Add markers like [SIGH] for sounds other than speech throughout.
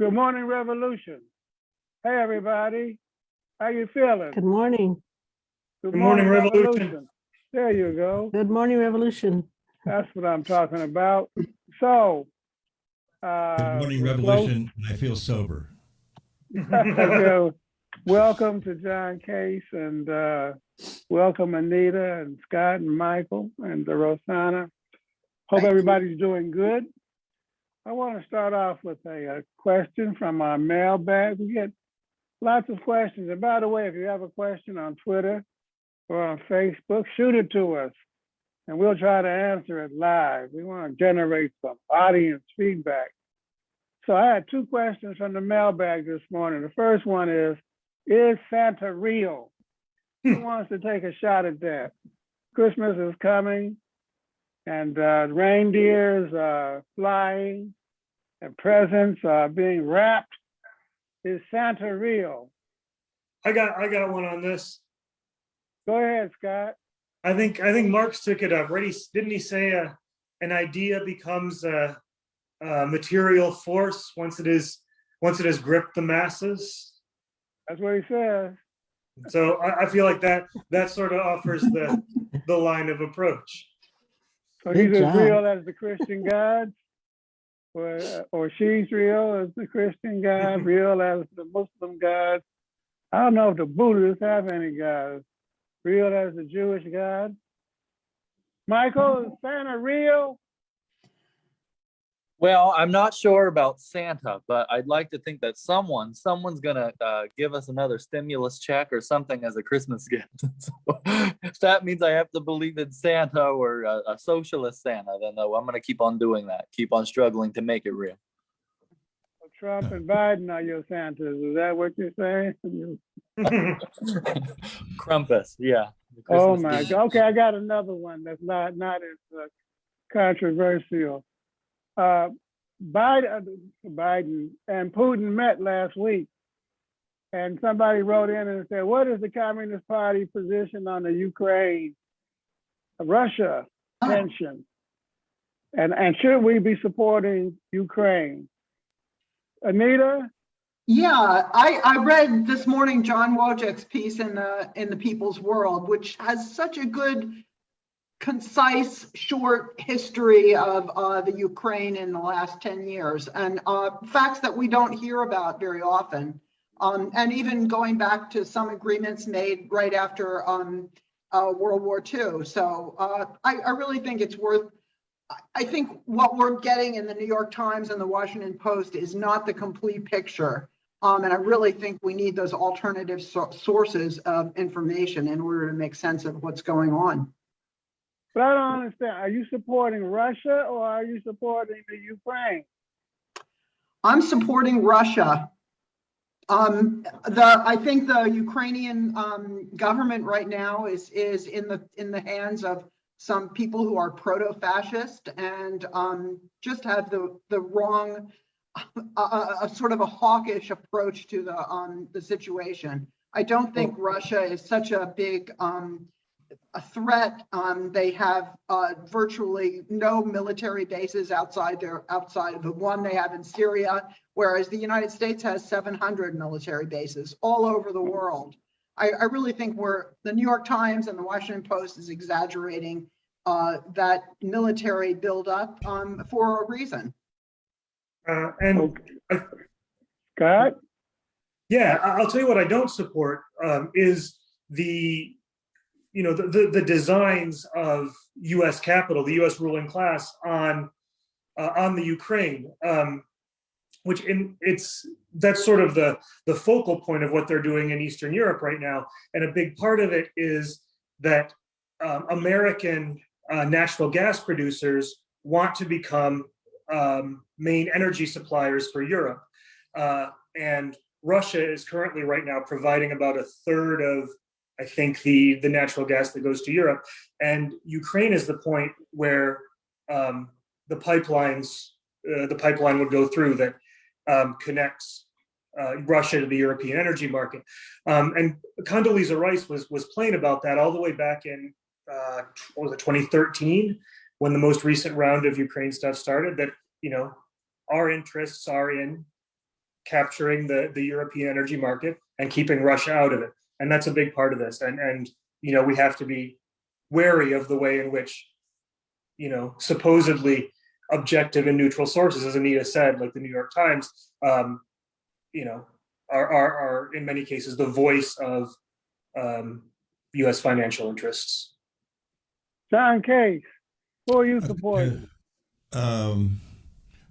Good morning, Revolution. Hey, everybody. How you feeling? Good morning. Good morning, Revolution. There you go. Good morning, Revolution. That's what I'm talking about. So. uh, Good morning, we're close- Revolution, I feel sober. [LAUGHS] So, [LAUGHS] Welcome to John Case and uh, welcome Anita and Scott and Michael and uh, Rosanna. Hope Thank you. everybody's doing good. I want to start off with a, uh question from our mailbag. We get lots of questions. And by the way, if you have a question on Twitter or on Facebook, shoot it to us and we'll try to answer it live. We want to generate some audience feedback. So I had two questions from the mailbag this morning. The first one is, is Santa real? Who wants to take a shot at that? Christmas is coming and uh, reindeers are flying and presents are being wrapped. Is Santa real? I got, I got one on this. Go ahead, Scott. I think, I think Marx took it up, right? He, didn't he say, uh, an idea becomes a, a material force once it is, once it has gripped the masses? That's what he says. So I, I feel like that, that sort of offers the, the line of approach. So Good he's as job. real as the Christian gods? Or, uh, or she's real as the Christian God, [LAUGHS] real as the Muslim God. I don't know if the Buddhists have any gods. Real as the Jewish God? Michael, is Santa real? Well, I'm not sure about Santa, but I'd like to think that someone, someone's gonna uh, give us another stimulus check or something as a Christmas [LAUGHS] gift. So, if that means I have to believe in Santa or a, a socialist Santa, then no, I'm gonna keep on doing that. Keep on struggling to make it real. Trump and Biden are your Santas, is that what you're saying? [LAUGHS] [LAUGHS] Krampus, yeah. Oh my gift. God, okay, I got another one that's not, not as uh, controversial. Uh, Biden, uh, Biden and Putin met last week. And somebody wrote in and said, what is the Communist Party position on the Ukraine, Russia tension? And, and should we be supporting Ukraine? Anita? Yeah, I, I read this morning John Wojcik's piece in the, in the People's World, which has such a good, concise, short history of uh, the Ukraine in the last 10 years and uh, facts that we don't hear about very often. Um, and even going back to some agreements made right after um, uh, World War II. So uh, I, I really think it's worth I- think what we're getting in the New York Times and the Washington Post is not the complete picture. Um, and I really think we need those alternative so- sources of information in order to make sense of what's going on. But I don't understand. Are you supporting Russia or are you supporting the Ukraine? I'm supporting Russia. Um, the, I think the Ukrainian, um, government right now is, is in the, in the hands of some people who are proto-fascist and, um, just have the, the wrong, a, a, a sort of a hawkish approach to the, um, the situation. I don't think Russia is such a big, um, a threat. Um, they have, uh, virtually no military bases outside their, outside of the one they have in Syria whereas the United States has 700 military bases all over the world. I, I really think we're, the New York Times and the Washington Post is exaggerating uh, that military buildup um, for a reason. Uh, and Scott? Yeah, I- I'll tell you what I don't support um, is the, you know, the, the, the designs of US capital, the US ruling class on, uh, on the Ukraine. Um, which in it's, that's sort of the, the focal point of what they're doing in Eastern Europe right now. And a big part of it is that um, American uh, natural gas producers want to become um, main energy suppliers for Europe. Uh, and Russia is currently right now providing about a third of, I think, the, the natural gas that goes to Europe. And Ukraine is the point where um, the pipelines, uh, the pipeline would go through that um, connects uh, Russia to the European energy market. Um, and Condoleezza Rice was, was playing about that all the way back in, uh, was it, 2013, when the most recent round of Ukraine stuff started, that, you know, our interests are in capturing the, the European energy market and keeping Russia out of it. And that's a big part of this. And, and, you know, we have to be wary of the way in which, you know, supposedly objective and neutral sources, as Anita said, like the New York Times, um, you know, are, are, are in many cases the voice of um, US financial interests. John Case, who are you Uh, supporting? Um,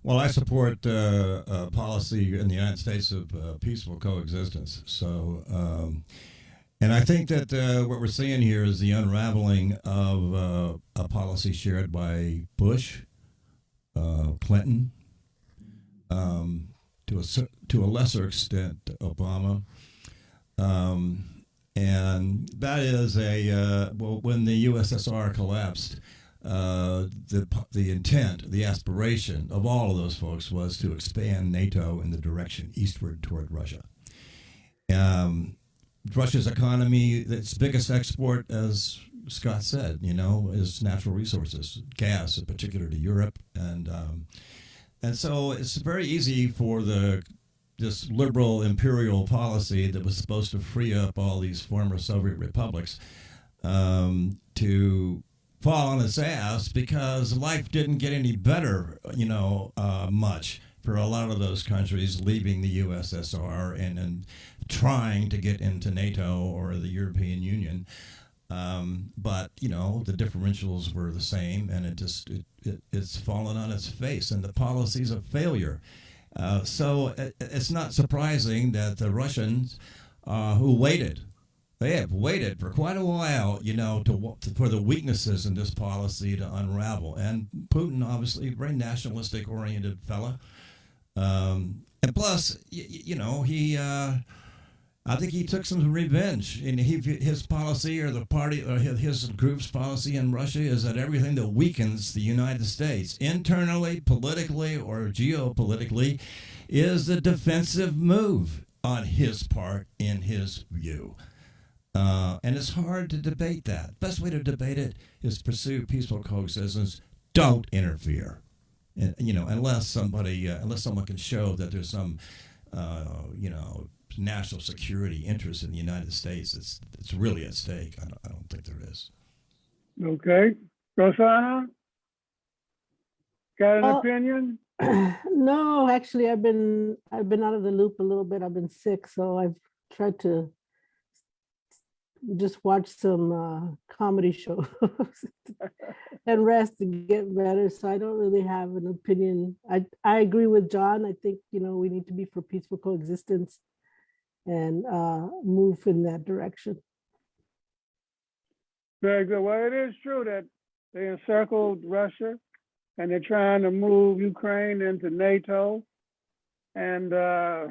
well, I support uh, a policy in the United States of uh, peaceful coexistence. So, um, and I think that uh, what we're seeing here is the unraveling of uh, a policy shared by Bush, uh, Clinton, um, to a to a lesser extent Obama, um, and that is a uh, well when the USSR collapsed uh, the the intent, the aspiration of all of those folks was to expand NATO in the direction eastward toward Russia. Um, Russia's economy, its biggest export, as Scott said, you know, is natural resources, gas in particular to Europe, and um, and so it's very easy for the this liberal imperial policy that was supposed to free up all these former Soviet republics um, to fall on its ass because life didn't get any better, you know, uh, much for a lot of those countries leaving the USSR and, and trying to get into NATO or the European Union. Um, but you know the differentials were the same, and it just it, it, it's fallen on its face, and the policies of failure. Uh, so it, it's not surprising that the Russians, uh, who waited they have waited for quite a while, you know, to, to, for the weaknesses in this policy to unravel. And Putin, obviously, very nationalistic oriented fella. Um, and plus, y- y- you know, he, uh, I think he took some revenge. And he, his policy or the party or his, group's policy in Russia is that everything that weakens the United States internally, politically, or geopolitically is a defensive move on his part, in his view. Uh, and it's hard to debate that. Best way to debate it is pursue peaceful coexistence. Don't interfere, and, you know, unless somebody, uh, unless someone can show that there's some, uh, you know, national security interest in the United States. It's it's really at stake. I don't, I don't think there is. Okay, Rosanna? Got an Uh, opinion? [CLEARS THROAT] No, actually, I've been, I've been out of the loop a little bit. I've been sick, so I've tried to just watch some uh, comedy [LAUGHS] shows and rest to get better. So I don't really have an opinion. I, I agree with John. I think, you know, we need to be for peaceful coexistence and uh, move in that direction. Very good. Well, it is true that they encircled Russia and they're trying to move Ukraine into NATO. And uh,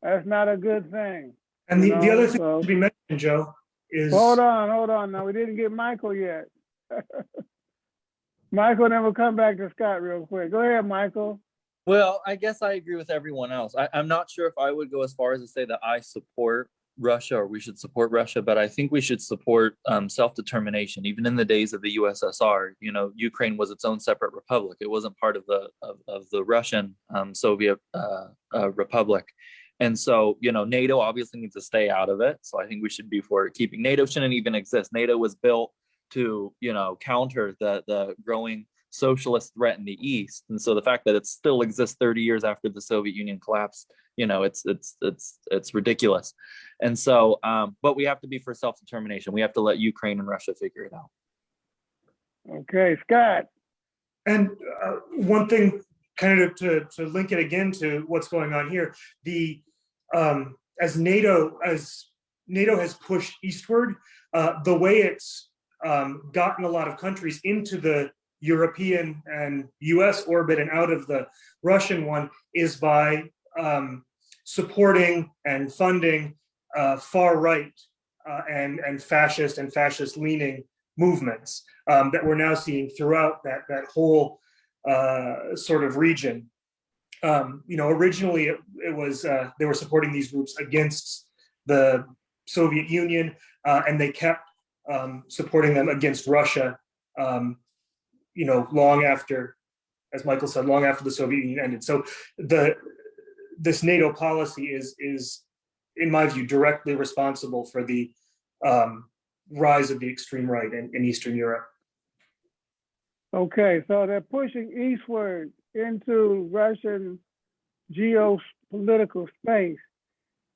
that's not a good thing. And the, the other thing so- to be mentioned, Joe, is Hold on, hold on. Now, we didn't get Michael yet. [LAUGHS] Michael, then we'll come back to Scott real quick. Go ahead, Michael. Well, I guess I agree with everyone else. I, I'm not sure if I would go as far as to say that I support Russia or we should support Russia, but I think we should support um, self-determination. Even in the days of the USSR, you know, Ukraine was its own separate republic. It wasn't part of the of, of the Russian um, Soviet uh, uh, republic. And so, you know, NATO obviously needs to stay out of it. So I think we should be for keeping NATO shouldn't even exist. NATO was built to, you know, counter the the growing socialist threat in the East. And so the fact that it still exists 30 years after the Soviet Union collapsed, you know, it's it's it's it's ridiculous. And so, um, but we have to be for self-determination. We have to let Ukraine and Russia figure it out. Okay, Scott. And uh, one thing, kind of to, to link it again to what's going on here, the um, as NATO as NATO has pushed eastward, uh, the way it's um, gotten a lot of countries into the European and U.S. orbit and out of the Russian one is by um, supporting and funding uh, far right uh, and and fascist and fascist leaning movements um, that we're now seeing throughout that that whole uh, sort of region. Um, you know, originally it, it was uh, they were supporting these groups against the Soviet Union, uh, and they kept um, supporting them against Russia. Um, you know, long after, as Michael said, long after the Soviet Union ended. So the this NATO policy is, is, in my view, directly responsible for the um, rise of the extreme right in, in Eastern Europe. Okay, so they're pushing eastward into Russian geopolitical space.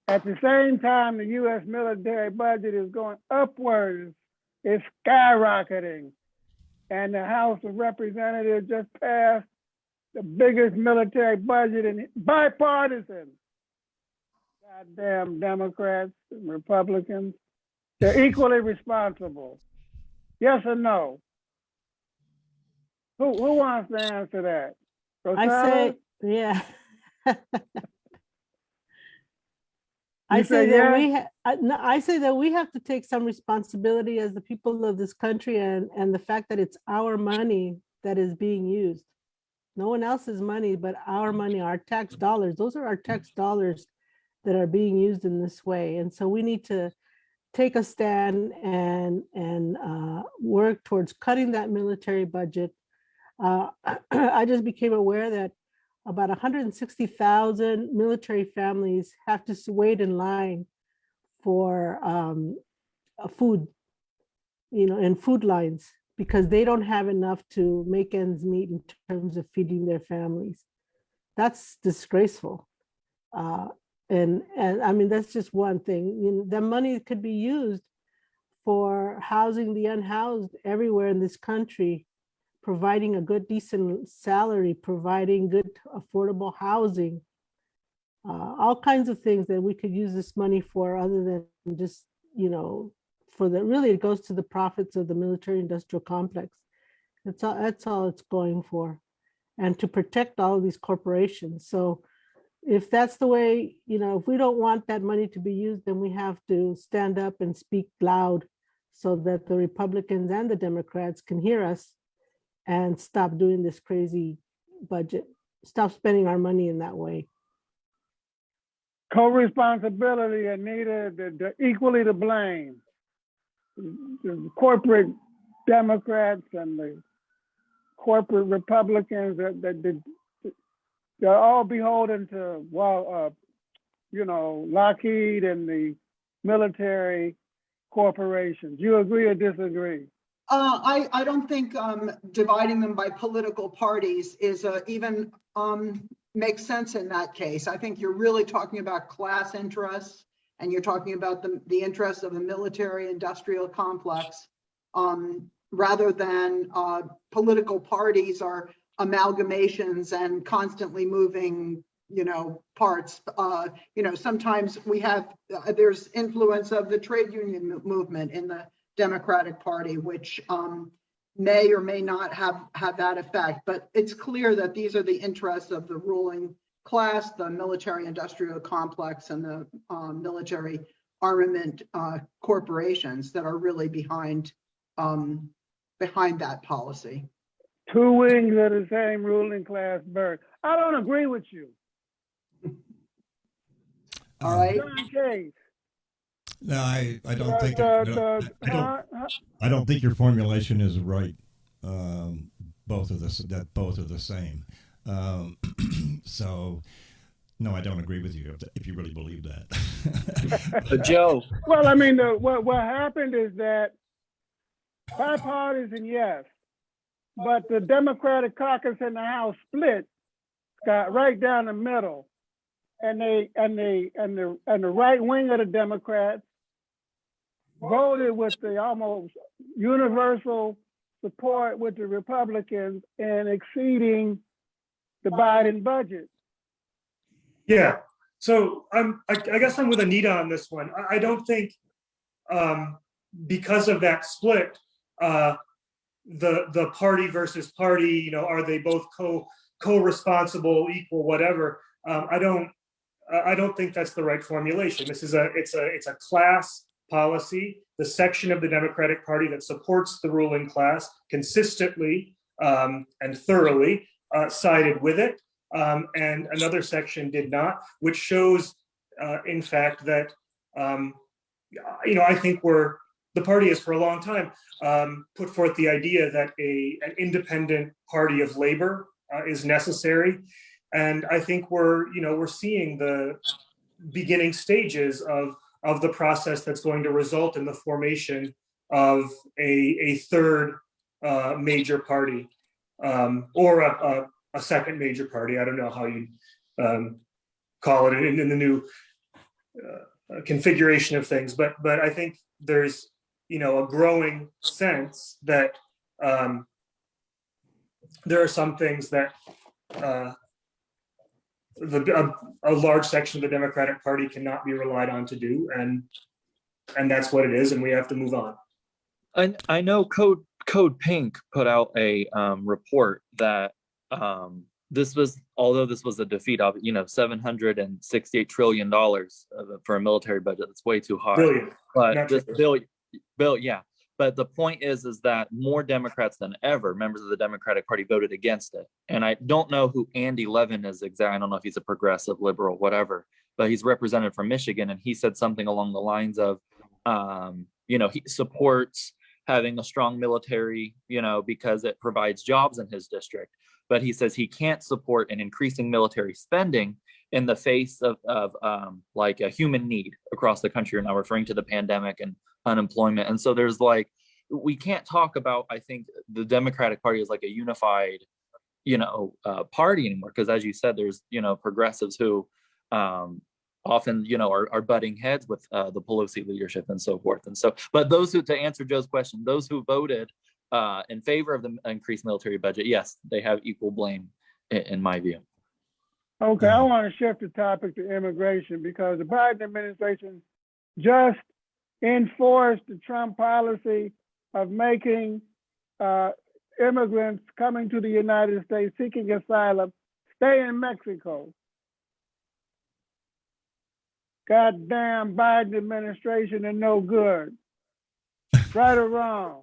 At the same time, the US military budget is going upwards. It's skyrocketing. And the House of Representatives just passed the biggest military budget in bipartisan. Goddamn Democrats and Republicans. They're equally responsible. Yes or no? Who, who wants to answer that? I say, yeah. [LAUGHS] I say say that yeah? we, I, I say that we have to take some responsibility as the people of this country and, and the fact that it's our money that is being used. No one else's money, but our money, our tax dollars, those are our tax dollars that are being used in this way. And so we need to take a stand and, and uh, work towards cutting that military budget. Uh, [CLEARS THROAT] I just became aware that about 160,000 military families have to wait in line for um, food, you know, and food lines because they don't have enough to make ends meet in terms of feeding their families. That's disgraceful. Uh, and, and I mean, that's just one thing. You know, that money could be used for housing the unhoused everywhere in this country providing a good decent salary, providing good affordable housing, uh, all kinds of things that we could use this money for other than just, you know, for the, really it goes to the profits of the military industrial complex. That's all, that's all it's going for. And to protect all of these corporations. So if that's the way, you know, if we don't want that money to be used, then we have to stand up and speak loud so that the Republicans and the Democrats can hear us and stop doing this crazy budget, stop spending our money in that way. Co-responsibility, Anita, the, the equally to blame. The corporate Democrats and the corporate Republicans that, that, they're all beholden to, well, uh, you know, Lockheed and the military corporations. You agree or disagree? Uh, I, I don't think, um, dividing them by political parties is, uh, even, um, makes sense in that case. I think you're really talking about class interests and you're talking about the, the interests of the military industrial complex. Um, rather than, uh, political parties or amalgamations and constantly moving, you know, parts. Uh, you know, sometimes we have, uh, there's influence of the trade union movement in the Democratic Party, which um, may or may not have, have that effect. But it's clear that these are the interests of the ruling class, the military industrial complex and the um, military armament uh, corporations that are really behind, um, behind that policy. Two wings of the same ruling class bird. I don't agree with you. All right. John. No, I, I don't the- think, the- I the- don't, I don't, uh, uh, I don't think your formulation is right. Um, both of this, that both are the same. Um, [CLEARS THROAT] so, no, I don't agree with you if, if you really believe that. [LAUGHS] But Joe, Well, I mean, the, what, what happened is that bipartisan, yes, but the Democratic caucus in the House split, got right down the middle. And they, and they, and the, and the right wing of the Democrats voted with the almost universal support with the Republicans in exceeding the Biden budget. Yeah, so I'm, I, I guess I'm with Anita on this one. I, I don't think, um, because of that split, uh, the, the party versus party, you know, are they both co, co-responsible, equal, whatever? Um, I don't, I I don't think that's the right formulation. This is a, it's a, it's a class policy. The section of the Democratic Party that supports the ruling class consistently, um, and thoroughly, uh, sided with it um, and another section did not, which shows, uh, in fact, that, um, you know, I think we're, the party has for a long time um, put forth the idea that a, an independent party of labor uh, is necessary. And I think we're, you know, we're seeing the beginning stages of, of the process that's going to result in the formation of a, a third uh, major party um, or a, a, a second major party. I don't know how you um, call it in, in the new uh, configuration of things, but but I think there's you know a growing sense that um, there are some things that uh, the a, a large section of the Democratic Party cannot be relied on to do, and and that's what it is, and we have to move on. And I know Code Code Pink put out a um, report that um, this was, although this was a defeat of, you know, seven hundred and sixty-eight trillion dollars for a military budget. That's way too high. Brilliant. But Not this true. bill, bill, yeah. But the point is, is that more Democrats than ever, members of the Democratic Party voted against it. And I don't know who Andy Levin is exactly. I don't know if he's a progressive, liberal, whatever, but he's represented from Michigan and he said something along the lines of, um, you know, he supports having a strong military, you know, because it provides jobs in his district. But he says he can't support an increasing military spending in the face of, of um, like a human need across the country. We're now referring to the pandemic and unemployment. And so there's like, we can't talk about, I think the Democratic Party is like a unified, you know, uh, party anymore. Because as you said, there's, you know, progressives who um, often, you know, are, are butting heads with uh, the Pelosi leadership and so forth. And so, but those who, to answer Joe's question, those who voted uh, in favor of the increased military budget, yes, they have equal blame in, in my view. Okay, I Mhm. want to shift the topic to immigration because the Biden administration just enforced the Trump policy of making uh, immigrants coming to the United States seeking asylum stay in Mexico. Goddamn Biden administration and no good. Right or wrong?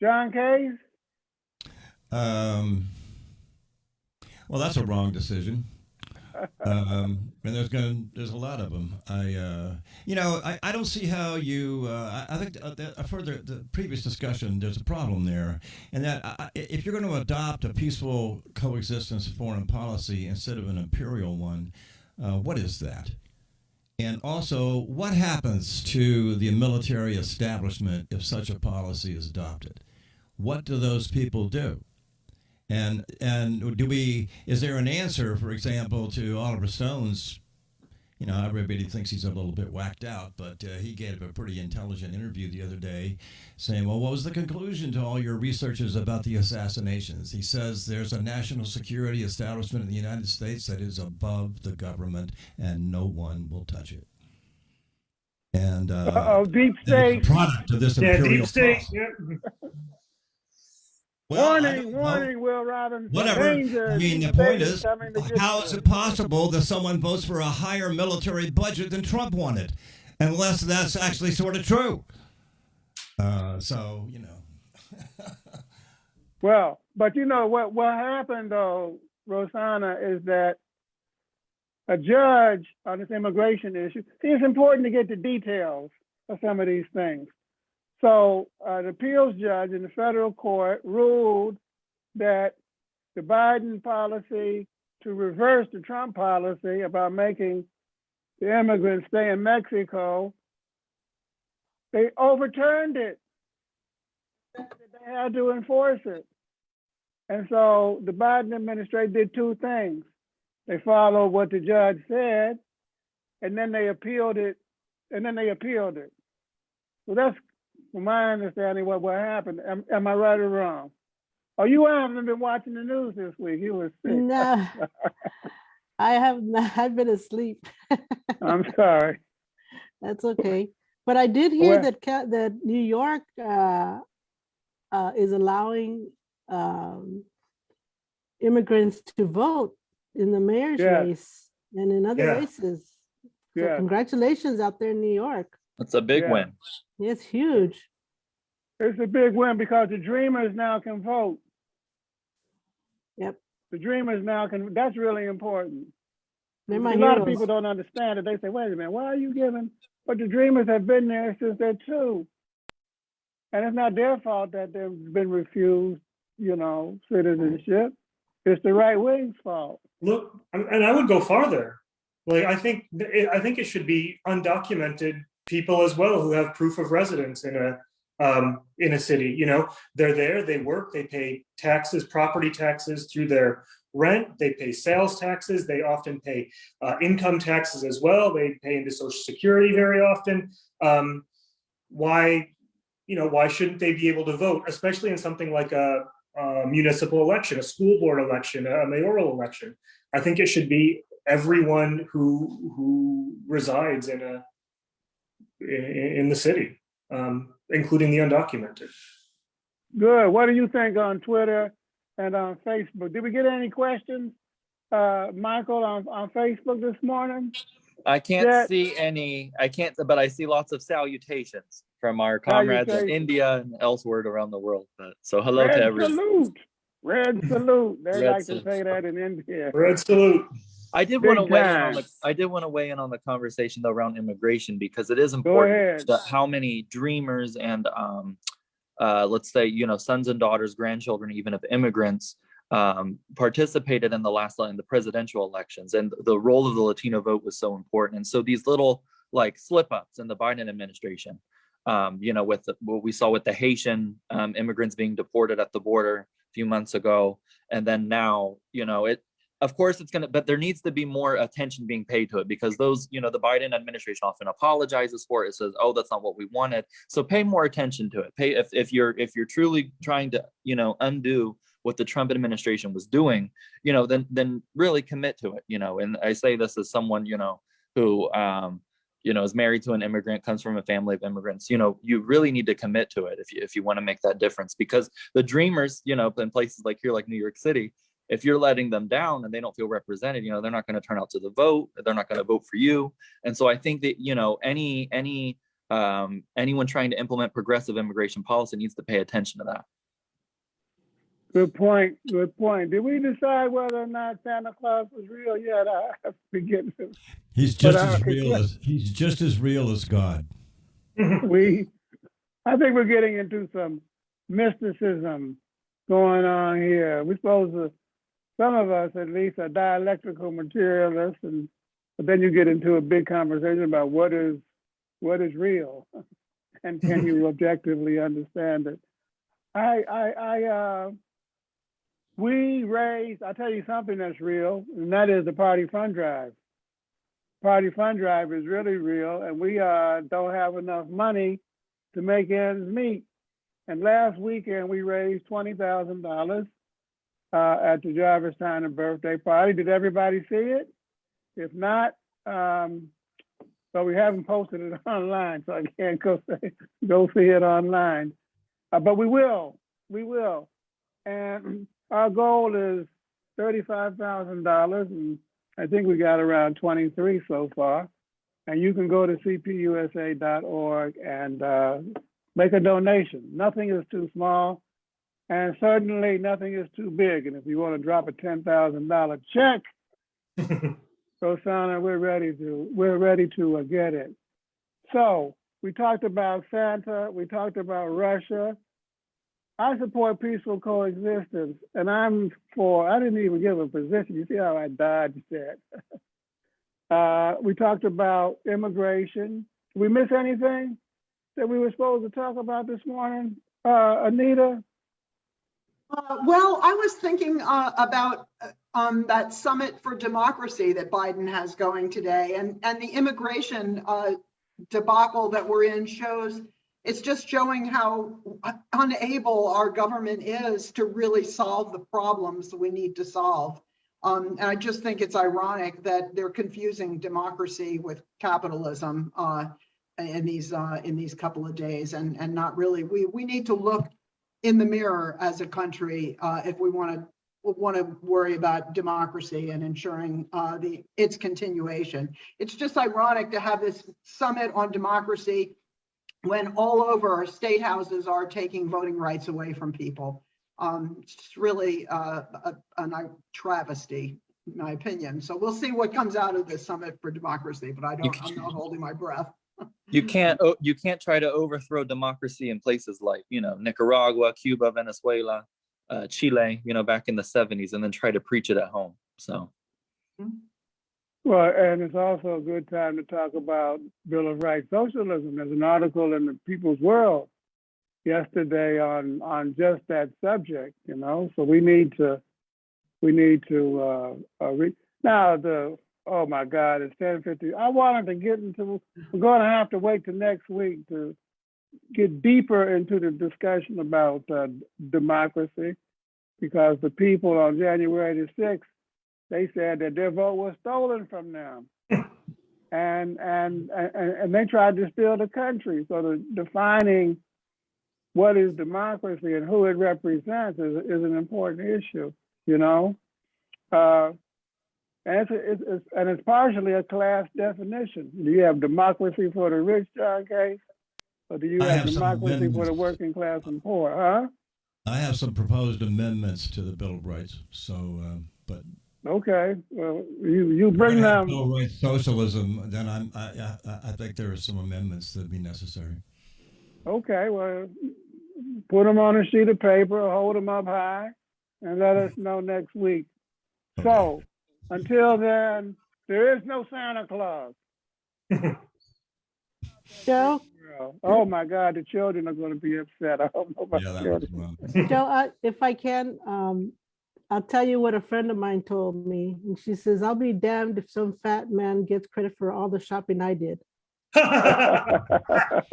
John Case? Um, well, that's a wrong decision. Um, and there's going there's a lot of them. I, uh, you know, I, I don't see how you. Uh, I, I think uh, the, the previous discussion. There's a problem there, and that I- if you're going to adopt a peaceful coexistence foreign policy instead of an imperial one, uh, what is that? And also, what happens to the military establishment if such a policy is adopted? What do those people do? And and do we is there an answer, for example, to Oliver Stone's? You know, everybody thinks he's a little bit whacked out, but uh, he gave a pretty intelligent interview the other day, saying, "Well, what was the conclusion to all your researches about the assassinations?" He says there's a national security establishment in the United States that is above the government, and no one will touch it. And uh, Uh-oh, deep state. product of this Yeah, imperial deep state. [LAUGHS] Well, warning, warning, Will Robinson. Whatever. Danger, I mean, the point is, coming to get how is it possible that someone votes for a higher military budget than Trump wanted, unless that's actually sort of true? Uh, so you know, [LAUGHS] Well, but you know what, what happened though, Rosanna, is that a judge on this immigration issue, see, it's important to get the details of some of these things. So uh, an appeals judge in the federal court ruled that the Biden policy to reverse the Trump policy about making the immigrants stay in Mexico, they overturned it. They had to enforce it. And so the Biden administration did two things. They followed what the judge said, and then they appealed it, and then they appealed it. So that's, from my understanding, what, what happened. Am, am I right or wrong? Oh, you haven't been watching the news this week. You were sick. No, [LAUGHS] I have not, I've been asleep. [LAUGHS] I'm sorry. That's okay. But I did hear Well- that that New York uh, uh, is allowing um, immigrants to vote in the mayor's Yes. race and in other Yeah. races. So Yeah. congratulations out there in New York. That's a big Yeah. win. It's huge. It's a big win because the dreamers now can vote. Yep. The dreamers now can, that's really important. They're my a lot of heroes. people don't understand it. They say, wait a minute, why are you giving? But the dreamers have been there since they're two. And it's not their fault that they've been refused, you know, citizenship. It's the right wing's fault. look, and and I would go farther. Like, I think, th- I think it should be undocumented people as well who have proof of residence in a, um, in a city, you know? They're there, they work, they pay taxes, property taxes through their rent, they pay sales taxes, they often pay uh, income taxes as well, they pay into social security very often. Um, why, you know, why shouldn't they be able to vote, especially in something like a, a municipal election, a school board election, a mayoral election? I think it should be everyone who who resides in a in, in the city, um, including the undocumented. Good. What do you think on Twitter and on Facebook? Did we get any questions, uh, Michael, on, on Facebook this morning? I can't Yeah. see any, I can't, but I see lots of salutations from our comrades in India and elsewhere around the world. But so hello Red to everyone. salute. Red salute. They Red like to say that in India. Red salute. I did want to weigh in on the. I did want to weigh in on the conversation though around immigration because it is important that how many dreamers and um uh let's say, you know, sons and daughters, grandchildren, even of immigrants um participated in the last in the presidential elections and the role of the Latino vote was so important. And so these little like slip ups in the Biden administration, um, you know, with the- what we saw with the Haitian um, immigrants being deported at the border a few months ago, and then now, you know, it of course it's going to but there needs to be more attention being paid to it because those you know the biden administration often apologizes for it says oh that's not what we wanted. So pay more attention to it. Pay if, if you're if you're truly trying to you know undo what the trump administration was doing you know then then really commit to it you know? And i say this as someone you know who um you know is married to an immigrant comes from a family of immigrants you know you really need to commit to it if you if you want to make that difference because the dreamers you know in places like here like new york city if you're letting them down and they don't feel represented you know they're not going to turn out to the vote they're not going to vote for you and so i think that you know any any um anyone trying to implement progressive immigration policy needs to pay attention to that Good point. Good point. Did we decide whether or not Santa Claus was real yet? I I forget. He's just But, uh, as real as he's just as real as God. [LAUGHS] we, I think we're getting into some mysticism going on here. We're supposed to, some of us at least are dialectical materialists and, but then you get into a big conversation about what is, what is real? [LAUGHS] And can you [LAUGHS] objectively understand it? I, I, I, uh, we raised, I'll tell you something that's real, and that is the party fund drive. Party fund drive is really real, and we, uh, don't have enough money to make ends meet. And last weekend, we raised twenty thousand dollars uh, at the Jarvis Tyner birthday party. Did everybody see it? If not, um, but we haven't posted it [LAUGHS] online, so I can't go [LAUGHS] say, go see it online. Uh, but we will, we will. And [CLEARS THROAT] our goal is thirty-five thousand dollars, and I think we got around twenty-three so far. And you can go to cpusa.org and uh, make a donation. Nothing is too small, and certainly nothing is too big. And if you want to drop a ten thousand dollar check, [LAUGHS] Rosanna, we're ready to we're ready to uh, get it. So we talked about Santa. We talked about Russia. I support peaceful coexistence, and I'm for. I didn't even give a position. You see how I dodged that. [LAUGHS] Uh, we talked about immigration. Did we miss anything that we were supposed to talk about this morning? Uh, Anita? Uh, Well, I was thinking uh, about uh, um, that summit for democracy that Biden has going today and, and the immigration uh, debacle that we're in shows, it's just showing how unable our government is to really solve the problems we need to solve. Um, And I just think it's ironic that they're confusing democracy with capitalism uh, in these, in these couple of days and, and not really, we, we need to look in the mirror as a country uh, if we want to want to worry about democracy and ensuring uh, the its continuation. It's just ironic to have this summit on democracy when all over our state houses are taking voting rights away from people. Um, it's really uh, a, a travesty, in my opinion. So we'll see what comes out of this summit for democracy, but I don't, I'm not holding my breath. You [LAUGHS] can't you can't try to overthrow democracy in places like you know nicaragua cuba venezuela uh, chile you know back in the 70s and then try to preach it at home so Well, and it's also a good time to talk about Bill of Rights socialism. There's an article in the People's World yesterday on on just that subject. You know, so we need to we need to uh, uh re- now the oh my God, it's ten fifty. I wanted to get into. We're going to have to wait till next week to get deeper into the discussion about uh, democracy because the people on January the sixth they said that their vote was stolen from them. and, and, and, and they tried to steal the country. So the defining what is democracy and who it represents is, is an important issue, you know? Uh, and it's, it's, it's, and it's partially a class definition. Do you have democracy for the rich, John Case? Or do you I have have democracy for the working class and poor, huh? I have some proposed amendments to the Bill of Rights. So, um, but Okay, well, you, you bring we're gonna have them. Bill of Rights socialism. Then I'm I, I I think there are some amendments that'd be necessary. Okay, well, put them on a sheet of paper, hold them up high, and let us know next week. So, until then, there is no Santa Claus. [LAUGHS] Joe, Oh my God, the children are going to be upset. I don't know about Yeah, that was Joe, I- if I can, um, I'll tell you what a friend of mine told me. And she says, I'll be damned if some fat man gets credit for all the shopping I did.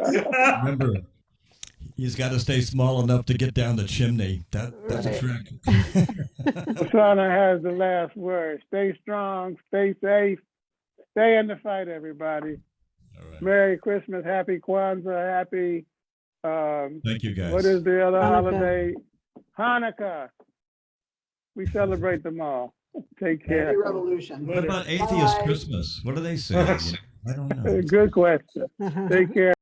Remember, he's got to stay small enough to get down the chimney. That that's a trick. [LAUGHS] Santa has the last word. Stay strong, stay safe, stay in the fight, everybody. All right. Merry Christmas, Happy Kwanzaa, Happy, um, Thank you, guys. What is the other Hanukkah. holiday? Hanukkah. We celebrate them all. Take care. Happy revolution. What about atheist Bye. Christmas? What do they say? [LAUGHS] I don't know. Good question. Take care.